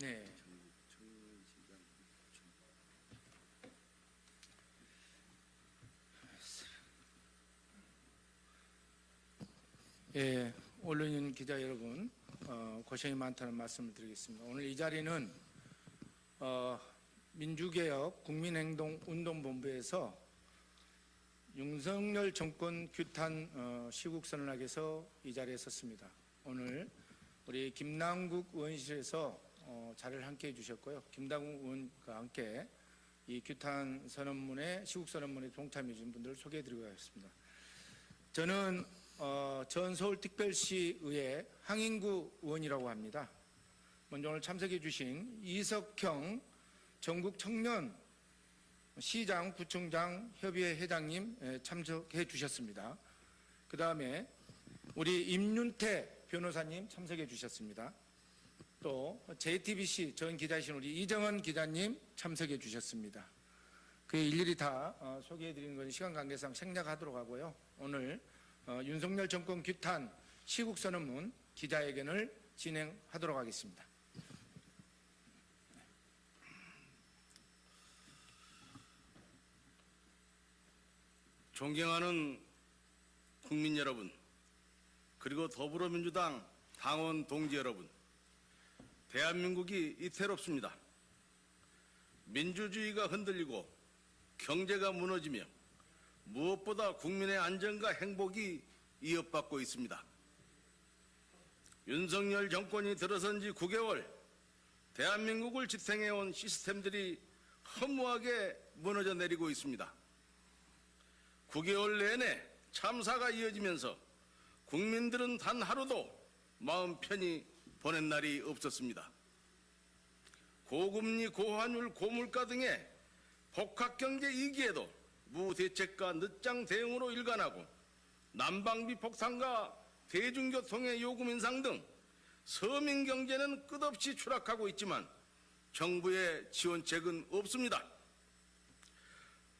네. 예, 올려있는 기자 여러분 어, 고생이 많다는 말씀을 드리겠습니다. 오늘 이 자리는 어, 민주개혁 국민행동운동본부에서 윤석열 정권 규탄 어, 시국선언학에서 이 자리에 섰습니다. 오늘 우리 김남국 의원실에서 어, 자리를 함께 해주셨고요. 김남국 의원과 함께 이 규탄 선언문에 시국 선언문에 동참해 주신 분들을 소개해 드리고 가겠습니다. 저는 어, 전 서울특별시의회 항인구 의원이라고 합니다. 먼저 오늘 참석해 주신 이석형 전국 청년 시장 구청장 협의회 회장님 예, 참석해 주셨습니다. 그 다음에 우리 임윤태 변호사님 참석해 주셨습니다. 또 JTBC 전 기자이신 우리 이정은 기자님 참석해 주셨습니다. 그 일일이 다 어, 소개해 드리는 건 시간 관계상 생략하도록 하고요. 오늘 어, 윤석열 정권 규탄 시국선언문 기자회견을 진행하도록 하겠습니다. 존경하는 국민 여러분, 그리고 더불어민주당 당원 동지 여러분, 대한민국이 이태롭습니다. 민주주의가 흔들리고 경제가 무너지며 무엇보다 국민의 안전과 행복이 위협받고 있습니다. 윤석열 정권이 들어선 지 9개월 대한민국을 지탱해온 시스템들이 허무하게 무너져 내리고 있습니다. 9개월 내내 참사가 이어지면서 국민들은 단 하루도 마음 편히 보낸 날이 없었습니다. 고금리, 고환율, 고물가 등의 복합경제 위기에도 무대책과 늦장 대응으로 일관하고 난방비 폭탄과 대중교통의 요금 인상 등 서민 경제는 끝없이 추락하고 있지만 정부의 지원책은 없습니다.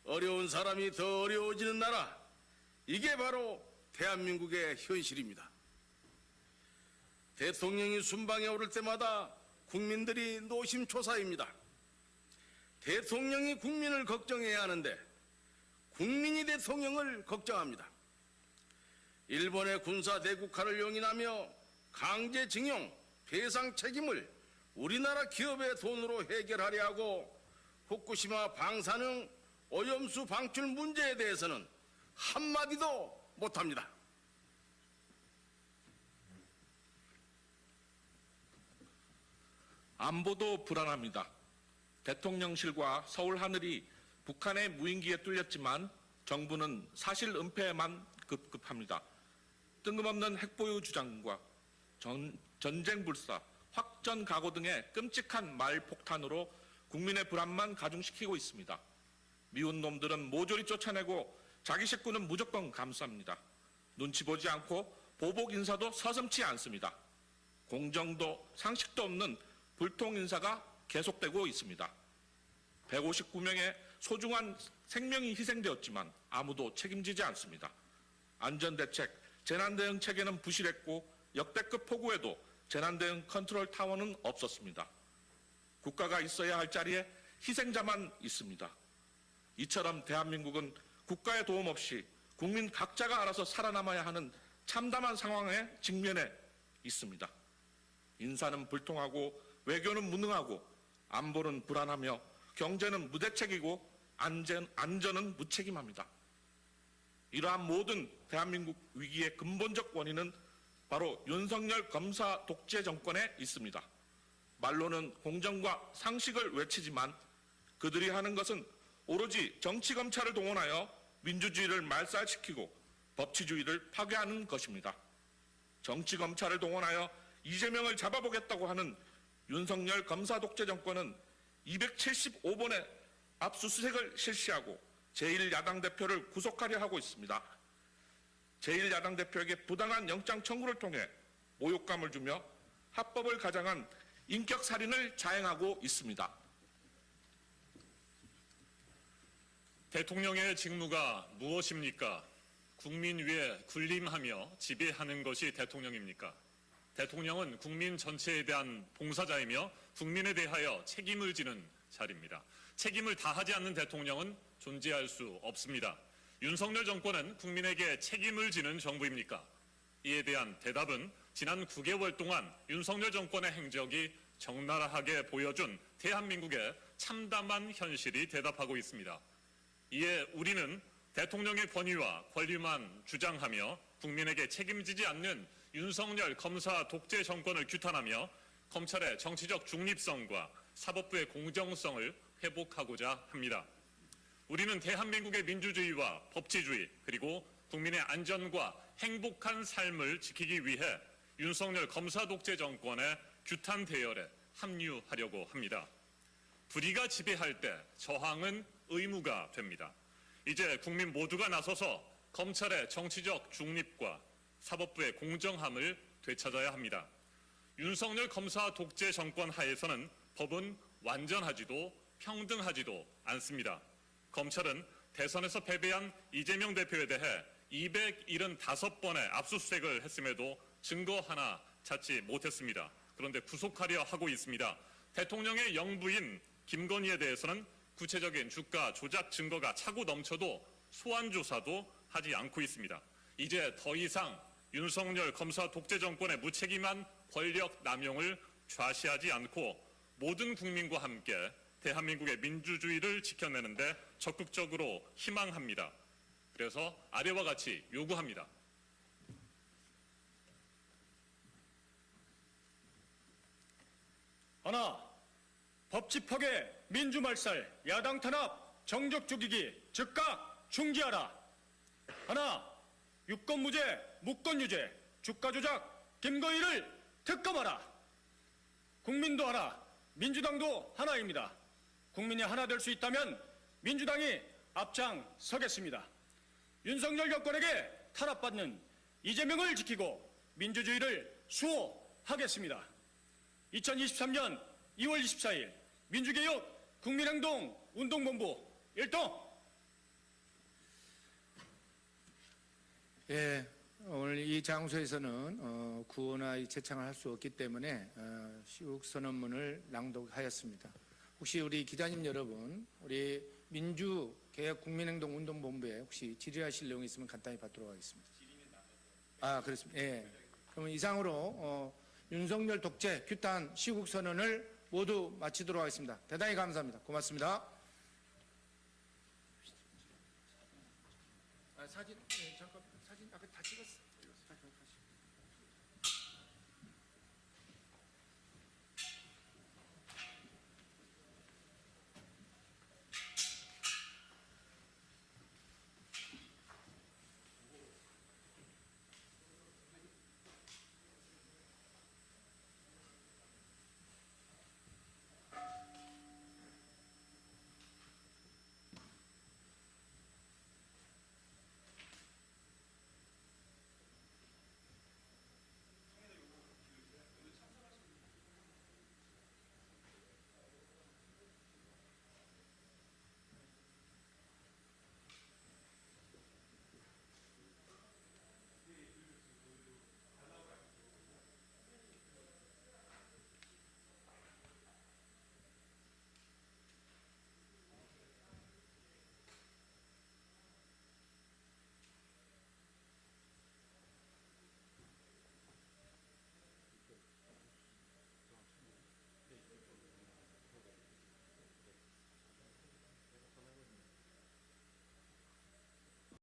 어려운 사람이 더 어려워지는 나라, 이게 바로 대한민국의 현실입니다. 대통령이 순방에 오를 때마다 국민들이 노심초사입니다. 대통령이 국민을 걱정해야 하는데 국민이 대통령을 걱정합니다. 일본의 군사 대국화를 용인하며 강제징용, 배상 책임을 우리나라 기업의 돈으로 해결하려 하고 후쿠시마 방사능 오염수 방출 문제에 대해서는 한마디도 못합니다. 안보도 불안합니다. 대통령실과 서울 하늘이 북한의 무인기에 뚫렸지만 정부는 사실 은폐에만 급급합니다. 뜬금없는 핵보유 주장과 전, 전쟁 불사, 확전 각오 등의 끔찍한 말 폭탄으로 국민의 불안만 가중시키고 있습니다. 미운 놈들은 모조리 쫓아내고 자기 식구는 무조건 감쌉니다. 눈치 보지 않고 보복 인사도 서슴치 않습니다. 공정도 상식도 없는 불통 인사가 계속되고 있습니다. 159명의 소중한 생명이 희생되었지만 아무도 책임지지 않습니다. 안전대책, 재난대응 체계는 부실했고 역대급 폭우에도 재난대응 컨트롤 타워는 없었습니다. 국가가 있어야 할 자리에 희생자만 있습니다. 이처럼 대한민국은 국가의 도움 없이 국민 각자가 알아서 살아남아야 하는 참담한 상황에 직면해 있습니다. 인사는 불통하고 외교는 무능하고 안보는 불안하며 경제는 무대책이고 안전, 안전은 무책임합니다. 이러한 모든 대한민국 위기의 근본적 원인은 바로 윤석열 검사 독재 정권에 있습니다. 말로는 공정과 상식을 외치지만 그들이 하는 것은 오로지 정치 검찰을 동원하여 민주주의를 말살시키고 법치주의를 파괴하는 것입니다. 정치 검찰을 동원하여 이재명을 잡아보겠다고 하는 윤석열 검사 독재 정권은 275번의 압수수색을 실시하고 제1야당 대표를 구속하려 하고 있습니다. 제1야당 대표에게 부당한 영장 청구를 통해 모욕감을 주며 합법을 가장한 인격살인을 자행하고 있습니다. 대통령의 직무가 무엇입니까? 국민 위에 군림하며 지배하는 것이 대통령입니까? 대통령은 국민 전체에 대한 봉사자이며 국민에 대하여 책임을 지는 자리입니다. 책임을 다하지 않는 대통령은 존재할 수 없습니다. 윤석열 정권은 국민에게 책임을 지는 정부입니까? 이에 대한 대답은 지난 9개월 동안 윤석열 정권의 행적이 적나라하게 보여준 대한민국의 참담한 현실이 대답하고 있습니다. 이에 우리는 대통령의 권위와 권리만 주장하며 국민에게 책임지지 않는 윤석열 검사 독재 정권을 규탄하며 검찰의 정치적 중립성과 사법부의 공정성을 회복하고자 합니다. 우리는 대한민국의 민주주의와 법치주의 그리고 국민의 안전과 행복한 삶을 지키기 위해 윤석열 검사 독재 정권의 규탄 대열에 합류하려고 합니다. 불의가 지배할 때 저항은 의무가 됩니다. 이제 국민 모두가 나서서 검찰의 정치적 중립과 사법부의 공정함을 되찾아야 합니다. 윤석열 검사 독재 정권 하에서는 법은 완전하지도 평등하지도 않습니다. 검찰은 대선에서 패배한 이재명 대표에 대해 275번의 압수수색을 했음에도 증거 하나 찾지 못했습니다. 그런데 구속하려 하고 있습니다. 대통령의 영부인 김건희에 대해서는 구체적인 주가 조작 증거가 차고 넘쳐도 소환 조사도 하지 않고 있습니다. 이제 더 이상 윤석열 검사 독재 정권의 무책임한 권력 남용을 좌시하지 않고 모든 국민과 함께 대한민국의 민주주의를 지켜내는데 적극적으로 희망합니다. 그래서 아래와 같이 요구합니다. 하나, 법치 파괴, 민주 말살, 야당 탄압, 정적 죽이기 즉각 중지하라. 하나, 유권 무죄, 무권 유죄, 주가 조작, 김건희를 특검하라. 국민도 하나, 민주당도 하나입니다. 국민이 하나 될 수 있다면 민주당이 앞장 서겠습니다. 윤석열 여권에게 탄압받는 이재명을 지키고 민주주의를 수호하겠습니다. 2023년 2월 24일 민주개혁 국민행동 운동본부 일동 예, 오늘 이 장소에서는 어, 구호나 이 채창을 할 수 없기 때문에 어, 시국 선언문을 낭독하였습니다. 혹시 우리 기자님 여러분, 우리 민주개혁 국민행동 운동본부에 혹시 질의하실 내용이 있으면 간단히 받도록 하겠습니다. 아, 그렇습니다. 예. 그러면 이상으로 어, 윤석열 독재 규탄 시국 선언을 모두 마치도록 하겠습니다. 대단히 감사합니다. 고맙습니다. 사진 예, 잠깐 사진 아까 다 찍었어. 잠깐 다시.